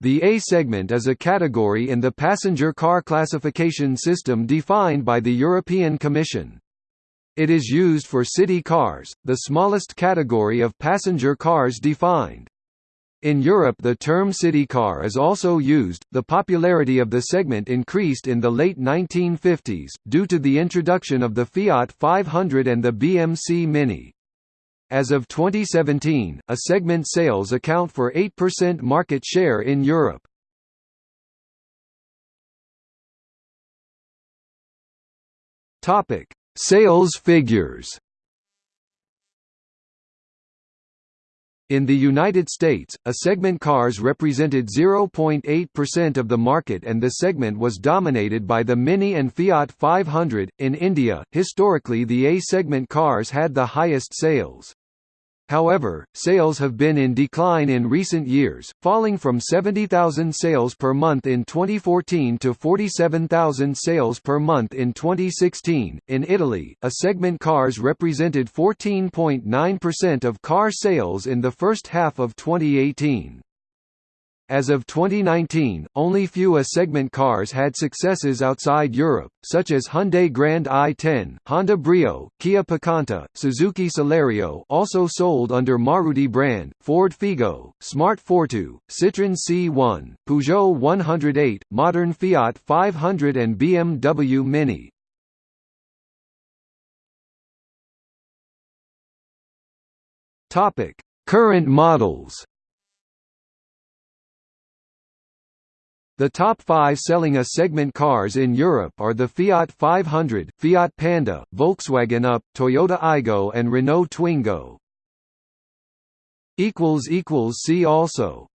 The A segment is a category in the passenger car classification system defined by the European Commission. It is used for city cars, the smallest category of passenger cars defined. In Europe the term city car is also used. The popularity of the segment increased in the late 1950s, due to the introduction of the Fiat 500 and the BMC Mini. As of 2017, a segment sales account for 8% market share in Europe. Topic: Sales figures. In the United States, a segment cars represented 0.8% of the market and the segment was dominated by the Mini and Fiat 500. In India, historically the A segment cars had the highest sales. However, sales have been in decline in recent years, falling from 70,000 sales per month in 2014 to 47,000 sales per month in 2016. In Italy, a segment cars represented 14.9% of car sales in the first half of 2018. As of 2019, only few A-segment cars had successes outside Europe, such as Hyundai Grand i10, Honda Brio, Kia Picanto, Suzuki Celerio also sold under Maruti brand, Ford Figo, Smart Fortwo, Citroën C1, Peugeot 108, modern Fiat 500 and BMW Mini. Current models The top five selling A-segment cars in Europe are the Fiat 500, Fiat Panda, Volkswagen Up, Toyota Aygo and Renault Twingo. See also